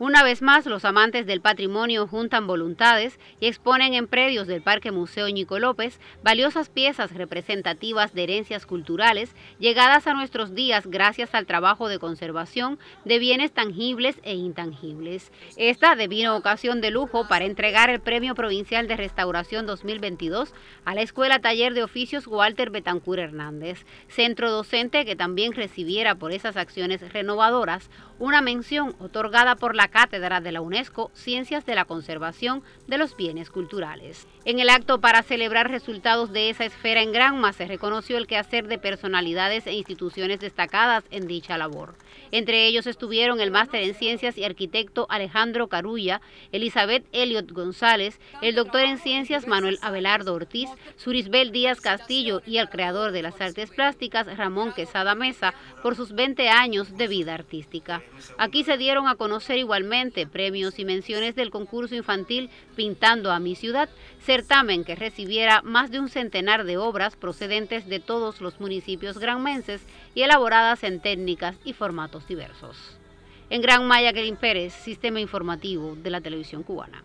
Una vez más, los amantes del patrimonio juntan voluntades y exponen en predios del Parque Museo Ñico López valiosas piezas representativas de herencias culturales llegadas a nuestros días gracias al trabajo de conservación de bienes tangibles e intangibles. Esta devino ocasión de lujo para entregar el Premio Provincial de Restauración 2022 a la Escuela Taller de Oficios Walter Betancur Hernández, centro docente que también recibiera por esas acciones renovadoras una mención otorgada por la Cátedra de la UNESCO Ciencias de la Conservación de los Bienes Culturales. En el acto para celebrar resultados de esa esfera en Granma se reconoció el quehacer de personalidades e instituciones destacadas en dicha labor. Entre ellos estuvieron el máster en Ciencias y arquitecto Alejandro Carulla, Elizabeth Elliot González, el doctor en Ciencias Manuel Abelardo Ortiz, Surisbel Díaz Castillo y el creador de las artes plásticas Ramón Quesada Mesa por sus 20 años de vida artística. Aquí se dieron a conocer igual Igualmente, premios y menciones del concurso infantil Pintando a mi ciudad, certamen que recibiera más de un centenar de obras procedentes de todos los municipios granmenses y elaboradas en técnicas y formatos diversos. En Gran Maya, Kerin Pérez, Sistema Informativo de la Televisión Cubana.